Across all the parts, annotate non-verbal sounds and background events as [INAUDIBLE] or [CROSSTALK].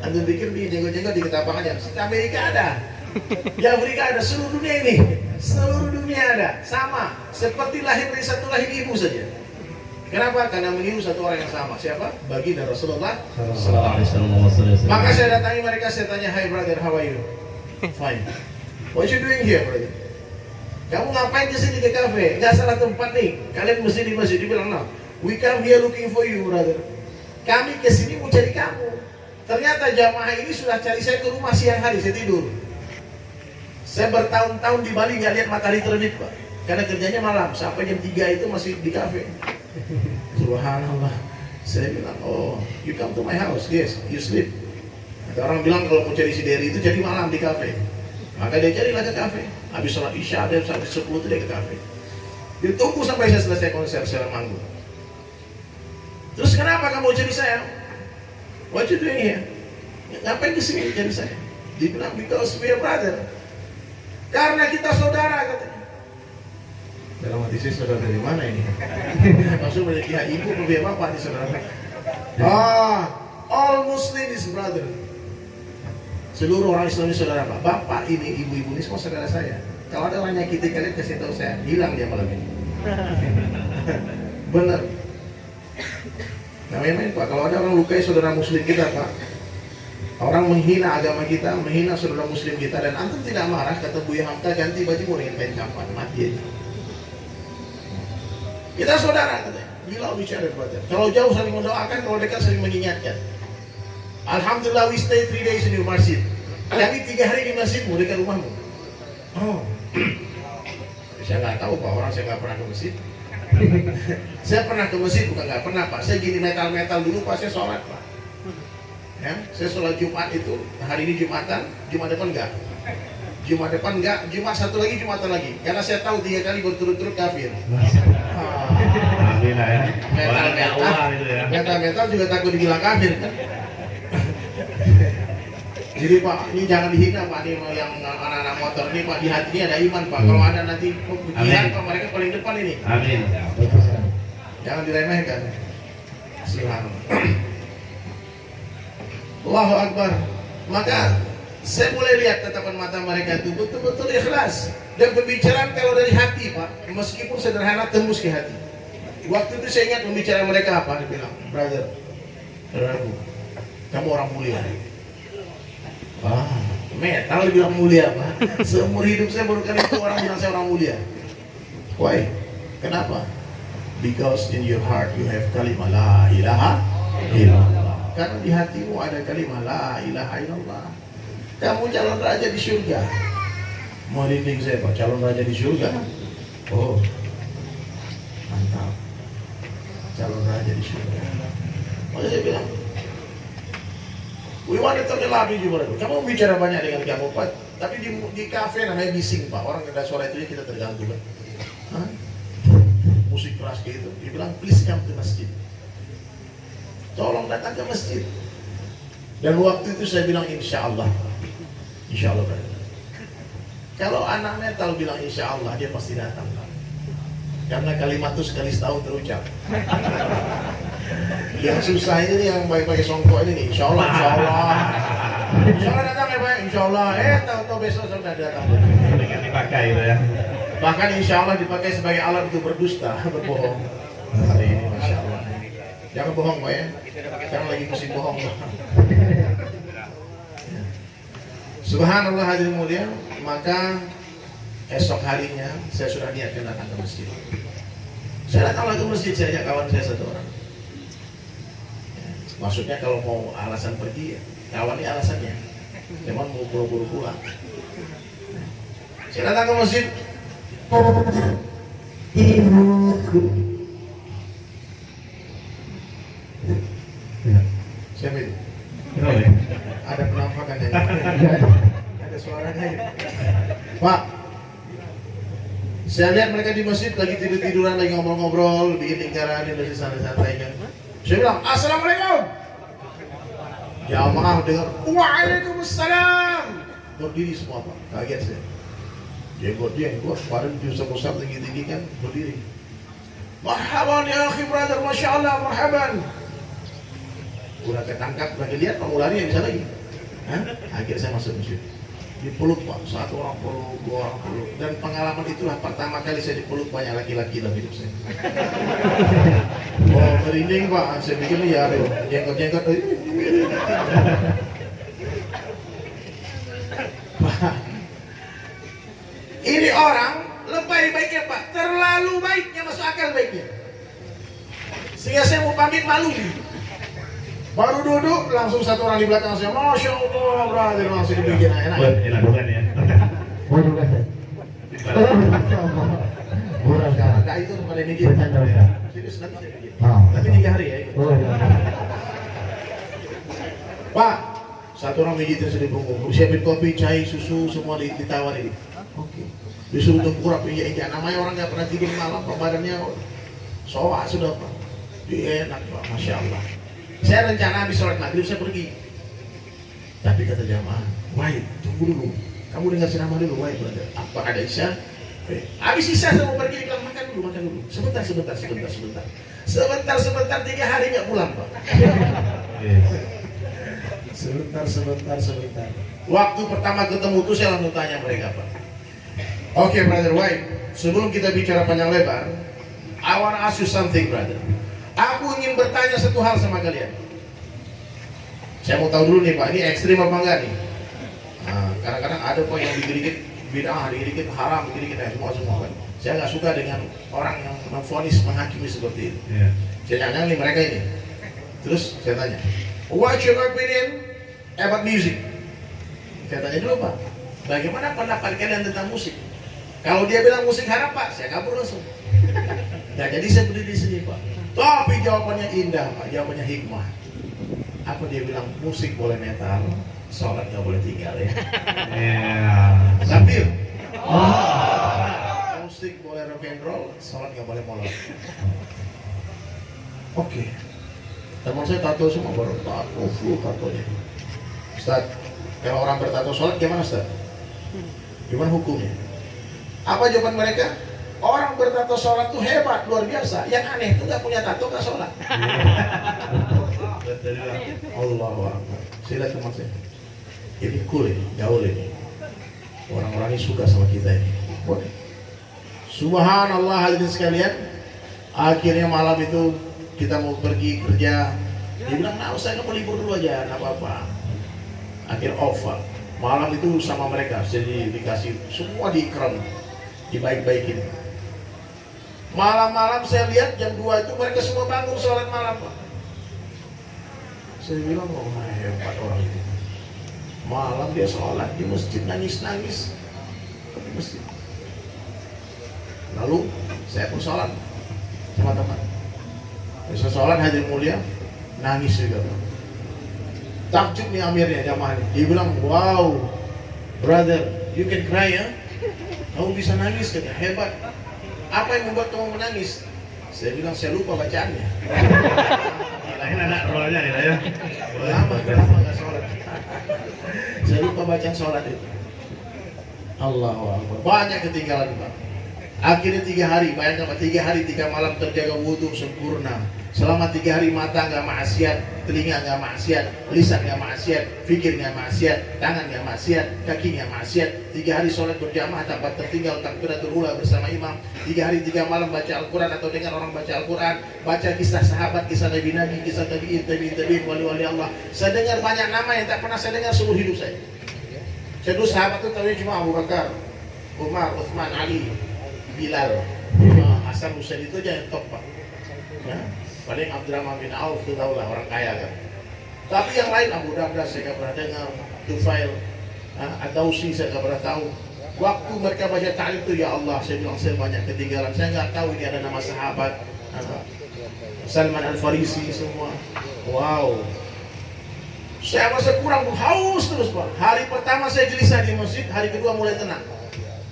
Antum pikir di jenggot-jenggot di ketapak aja. Di Amerika ada. Di Afrika ada. Seluruh dunia ini. Seluruh dunia ada. Sama. Seperti lahir dari satu lahir ibu saja. Kenapa? Karena meniru satu orang yang sama. Siapa? Baginda Rasulullah Sallallahu Alaihi Wasallam. Maka saya datangi mereka, saya tanya, Hai brother, how are you? Fine. What you doing here, brother? Kamu ngapain di sini ke kafe? Gak salah tempat nih. Kalian mesti di masjid. Dibilang, no. We come here looking for you, brother. Kami ke sini mau cari kamu. Ternyata jamaah ini sudah cari saya ke rumah siang hari, saya tidur. Saya bertahun-tahun di Bali nggak lihat matahari terbit, Pak. Karena kerjanya malam, sampai jam 3 itu masih di kafe. Subhanallah. Saya bilang, oh, you come to my house, yes, you sleep. Ada orang bilang kalau mau cari si Derry itu jadi malam di kafe. Maka dia carilah ke kafe. Habis sholat isya, dia sampai 10 itu dia ke kafe. Dia tunggu sampai saya selesai konser, saya manggung. Terus kenapa kamu cari saya? What you doing here? Ngapain ke sini cari saya? Dia bilang, because we are brother. Karena kita saudara katanya. Dalam hati saya saudara dari mana ini? [LAUGHS] Maksud dari pihak ibu atau pihak bapak nih saudara? Ah, all Muslim is brother. Seluruh orang Islam ini saudara pak. Bapak ini, ibu-ibu ini semua saudara saya. Kalau ada orang nyakiti kalian kasih tahu saya, hilang dia malam ini. [LAUGHS] Benar. Namanya main pak. Kalau ada orang lukai saudara Muslim kita pak, orang menghina agama kita, menghina saudara Muslim kita, dan antum tidak marah, kata Buya Hamka ganti baju mau dengan kain kapan, mati aja. Kita saudara katanya. Gila bicara brother. Kalau jauh saling mendoakan, kalau dekat saling mengingatkan. Alhamdulillah we stay three days in your masjid. Kami tiga hari di masjidmu dekat rumahmu. Oh. [CLEARS THROAT] saya nggak tahu pak orang saya nggak pernah ke masjid. Saya pernah ke masjid bukan nggak pernah pak. Saya gini metal metal dulu pas saya sholat pak. Ya, saya sholat Jumat itu hari ini Jumatan, Jumat depan enggak. Jumat depan enggak, Jumat satu lagi, Jumatan lagi. Karena saya tahu tiga kali berturut-turut kafir. Ya. Metal metal, metal metal juga takut dibilang kafir kan. Jadi Pak, ini jangan dihina Pak, ini yang anak-anak motor ini Pak, di hati ini ada iman Pak. Kalau ada nanti Amin. Pak, mereka paling depan ini. Amin. Jangan diremehkan. Silahkan. Allahu Akbar. Maka saya mulai lihat tatapan mata mereka itu betul-betul ikhlas dan pembicaraan kalau dari hati Pak, meskipun sederhana tembus ke hati. Waktu itu saya ingat pembicaraan mereka apa? Dia bilang, brother, saudaraku, kamu orang mulia. Ah, metal bilang mulia Pak. Seumur hidup saya baru kali itu orang bilang saya orang mulia. Why? Kenapa? Because in your heart you have kalimah la ilaha illallah. Karena di hatimu ada kalimah la ilaha illallah. Kamu calon raja di surga. Mau dinding saya Pak, calon raja di surga. Oh, mantap. Calon raja di surga. Maka saya bilang, We want to brother. Kamu bicara banyak dengan kamu, Pak. Tapi di, di kafe namanya bising, Pak. Orang ada suara itu kita terganggu, Pak. Musik keras kayak gitu. Dia bilang, please come to masjid. Tolong datang ke masjid. Dan waktu itu saya bilang, insya Allah. Insya Allah, brother. Kalau anak metal bilang insya Allah, dia pasti datang, Pak. Karena kalimat itu sekali setahun terucap. Yang susah ini yang pakai songkok ini nih. Insya Allah, insya Allah. Insya Allah datang ya Pak, insya Allah. Eh, tahu-tahu besok sudah datang. Dengan dipakai itu ya. Bahkan insya Allah dipakai sebagai alat untuk berdusta, [LAUGHS] berbohong. Hari ini, masya Allah. Jangan bohong Pak ya. Sekarang lagi musim bohong. Subhanallah hadirin mulia, maka esok harinya saya sudah niatkan datang ke masjid. Saya datang lagi ke masjid, saya ajak kawan saya satu orang. Maksudnya kalau mau alasan pergi, ya, kawan ini alasannya. Cuman mau buru-buru pulang. Saya datang ke masjid. Siapa itu? Ya? Ada penampakannya. Ada suaranya. ya. Pak, saya lihat mereka di masjid lagi tidur-tiduran, lagi ngobrol-ngobrol, bikin lingkaran, di masjid santai-santai kan. Saya bilang, Assalamualaikum. Jamaah dengar, Waalaikumsalam. Berdiri semua Pak, kaget saya. Jenggot dia, gua kemarin di Ustaz tinggi-tinggi kan, berdiri. Marhaban ya akhi brother, Masya Allah, marhaban. udah ketangkap lagi lihat kamu lari yang bisa lagi Hah? akhirnya saya masuk masjid dipeluk pak. Satu orang peluk dua orang peluk. Dan pengalaman itulah pertama kali saya dipeluk banyak laki-laki dalam hidup saya. Oh merinding pak. Saya pikir ya aduh jenggot jenggot Pak, ini orang lebay baiknya pak. Terlalu baiknya masuk akal baiknya. Sehingga saya mau pamit malu baru duduk langsung satu orang di belakang saya masya allah brother. Langsung dibikin enak enak bukan ya. Oh. Murah Sekarang enggak itu pada ini Ustaz. serius nanti saya bikin. Ah. tapi tiga hari ya. Oh, iya. pak satu orang mijitin sedih punggung. Siapin kopi cai susu semua di- ditawarin oke. Disuruh tengkurap iya iya. Namanya orang nggak pernah tidur malam pak badannya soak sudah pak. Dia enak pak. Masya allah saya rencana habis sholat maghrib saya pergi tapi kata jamaah wahid tunggu dulu kamu dengar ceramah dulu wahid brother apa ada isya habis isya saya mau pergi bilang makan dulu makan dulu sebentar sebentar sebentar sebentar sebentar sebentar tiga hari nggak pulang pak. Sebentar, sebentar, sebentar. Waktu pertama ketemu tuh saya langsung tanya mereka Pak. Oke, brother White. Sebelum kita bicara panjang lebar, I want to ask you something, brother. Ingin bertanya satu hal sama kalian. Saya mau tahu dulu nih Pak, ini ekstrim apa enggak nih? Nah, kadang-kadang ada kok yang dikit-dikit bid'ah, dikit-dikit haram, dikit-dikit ya, semua semua kan. Saya nggak suka dengan orang yang memfonis menghakimi seperti itu. Iya. Saya tanya nih mereka ini. Terus saya tanya, what's your opinion about music? Saya tanya dulu Pak, bagaimana pendapat kalian tentang musik? Kalau dia bilang musik haram Pak, saya kabur langsung. Nah jadi saya berdiri di sini Pak. Tapi jawabannya indah Pak, jawabannya hikmah. Apa dia bilang musik boleh metal, sholat nggak boleh tinggal ya. Iya. [LAUGHS] Sambil. Musik boleh rock and roll, sholat nggak boleh molor. Oke. Teman saya tato semua baru tato, full tatonya. Ustaz, kalau orang bertato sholat gimana Ustaz? Gimana hukumnya? Apa jawaban mereka? Orang bertato sholat tuh hebat, luar biasa. Yang aneh itu nggak punya tato nggak sholat. Allah Sila teman saya. Ini cool ini, gaul ini. Orang-orang ini suka sama kita ini. Boleh. Subhanallah hadirin sekalian. Akhirnya malam itu kita mau pergi kerja. Dia bilang, nah saya mau libur dulu aja, nggak apa-apa. Akhir Pak. Malam itu sama mereka, jadi dikasih semua diikram, dibaik-baikin. Malam-malam saya lihat jam 2 itu mereka semua bangun sholat malam. Saya bilang, oh hebat orang itu. Malam dia sholat di masjid nangis-nangis di masjid. Lalu saya pun sholat sama teman. Saya sholat hadir mulia, nangis juga. Takjub nih amirnya jamaahnya. Dia bilang, wow, brother, you can cry ya. Kamu bisa nangis, kata hebat. Apa yang membuat kamu menangis? Saya bilang, saya lupa bacaannya. [LAUGHS] Lain anak rollnya nih ya. Lama, lama nggak sholat. Saya lupa bacaan sholat itu. Allahu Akbar. Banyak ketinggalan Pak. Akhirnya tiga hari, bayangkan Pak, tiga hari, tiga malam terjaga wudhu sempurna. Selama tiga hari mata nggak maksiat, telinga nggak maksiat, lisan nggak maksiat, fikir nggak maksiat, tangan nggak maksiat, kaki nggak maksiat. Tiga hari sholat berjamaah tanpa tertinggal takbiratul ula bersama imam. Tiga hari tiga malam baca Al-Quran atau dengar orang baca Al-Quran, baca kisah sahabat, kisah Nabi Nabi, kisah tabiin, tabiin, tabiin, wali-wali Allah. Saya dengar banyak nama yang tak pernah saya dengar seluruh hidup saya. Saya dulu sahabat itu tahu cuma Abu Bakar, Umar, Uthman, Ali, Bilal, Hasan Husain itu aja yang top pak. Paling Abdurrahman bin Auf itu tahu lah orang kaya kan. Tapi yang lain Abu Darda saya nggak pernah dengar, Tufail, Adausi saya nggak pernah tahu. Waktu mereka baca ta'lim itu ya Allah, saya bilang saya banyak ketinggalan. Saya nggak tahu ini ada nama sahabat. Salman Al Farisi semua. Wow. Saya masa kurang haus terus pak. Hari pertama saya gelisah di masjid, hari kedua mulai tenang.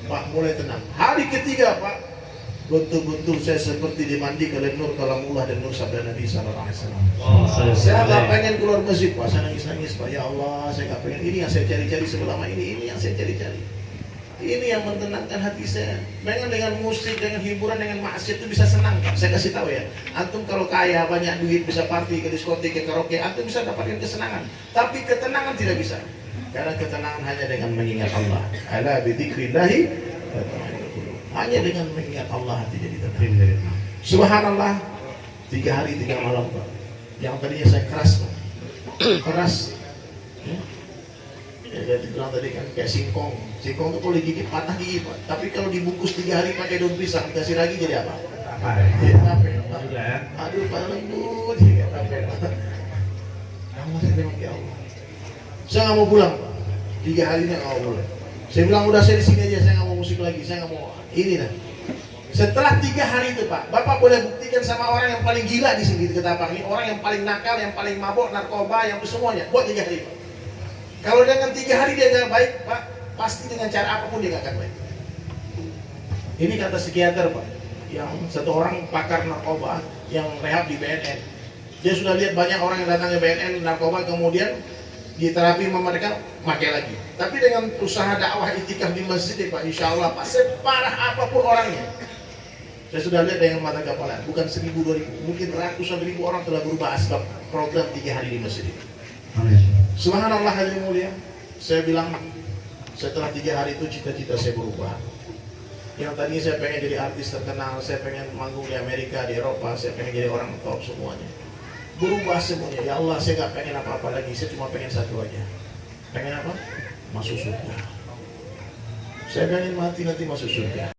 Pak mulai tenang. Hari ketiga pak, betul-betul saya seperti dimandi oleh nur kalamullah dan nur sabda Nabi Sallallahu Alaihi Wasallam. Oh, saya Saya nggak pengen keluar masjid pak, saya nangis nangis pak. Ya Allah, saya nggak pengen ini yang saya cari-cari selama ini, ini yang saya cari-cari. Ini yang menenangkan hati saya. Dengan dengan musik, dengan hiburan, dengan maksiat itu bisa senang. Pak. Saya kasih tahu ya. Antum kalau kaya, banyak duit, bisa party ke diskotik, ke karaoke, antum bisa dapatkan kesenangan. Tapi ketenangan tidak bisa. Karena ketenangan hanya dengan mengingat Allah. Ala tatma'innul qulub. Hanya dengan mengingat Allah hati jadi tenang. Subhanallah. Tiga hari, tiga malam, Pak. Yang tadinya saya keras, Pak. [CLEARS THROAT] Keras. Ya. Ya, saya bilang tadi kan kayak singkong. Singkong itu kalau digigit patah gigi, Pak. Tapi kalau dibungkus tiga hari pakai daun pisang, kasih lagi jadi apa? Apa ya? Pak. Ya. Aduh, Pak. Jadi tape, Pak. Allah saya bilang, ya Allah. Saya nggak mau pulang. Tiga hari ini nggak mau pulang. Saya bilang udah saya di sini aja, saya nggak mau musik lagi, saya nggak mau ini dah. Setelah tiga hari itu Pak, Bapak boleh buktikan sama orang yang paling gila di sini di Ketapang ini, orang yang paling nakal, yang paling mabok, narkoba, yang semuanya, buat tiga hari Pak. Kalau dengan tiga hari dia nggak baik, Pak, pasti dengan cara apa pun dia nggak akan baik. Ini kata psikiater Pak, yang satu orang pakar narkoba yang rehab di BNN. Dia sudah lihat banyak orang yang datang ke BNN narkoba kemudian di terapi sama mereka pakai lagi. Tapi dengan usaha dakwah itikaf di masjid Pak, insya Allah Pak, separah apa pun orangnya, saya sudah lihat dengan mata kepala, bukan seribu dua ribu, mungkin ratusan ribu orang telah berubah asbab program tiga hari di masjid. Subhanallah hadirin mulia, saya bilang setelah tiga hari itu cita-cita saya berubah. Yang tadinya saya pengen jadi artis terkenal, saya pengen manggung di Amerika, di Eropa, saya pengen jadi orang top semuanya. Berubah semuanya. Ya Allah, saya nggak pengen apa-apa lagi. Saya cuma pengen satu aja. Pengen apa? Masuk surga. Saya pengen mati nanti masuk surga.